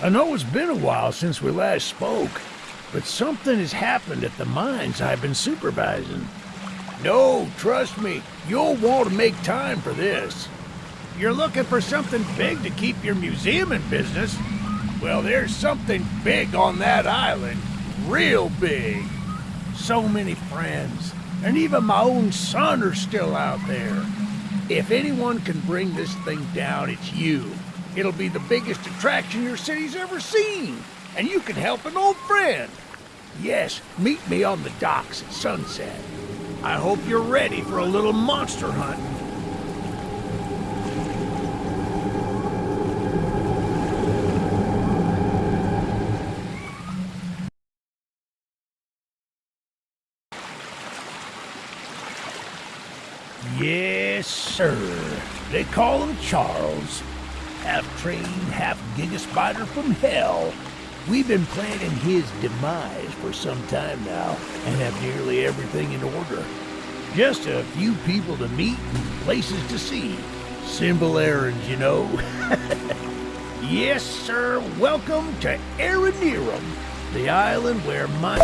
I know it's been a while since we last spoke, but something has happened at the mines I've been supervising. No, trust me, you'll want to make time for this. You're looking for something big to keep your museum in business? Well, there's something big on that island. Real big. So many friends. And even my own son are still out there. If anyone can bring this thing down, it's you. It'll be the biggest attraction your city's ever seen. And you can help an old friend. Yes, meet me on the docks at sunset. I hope you're ready for a little monster hunt. Yes, sir. They call him Charles. Half trained, half giga spider from hell. We've been planning his demise for some time now and have nearly everything in order. Just a few people to meet and places to see. Simple errands, you know. yes, sir. Welcome to Aranearum, the island where my...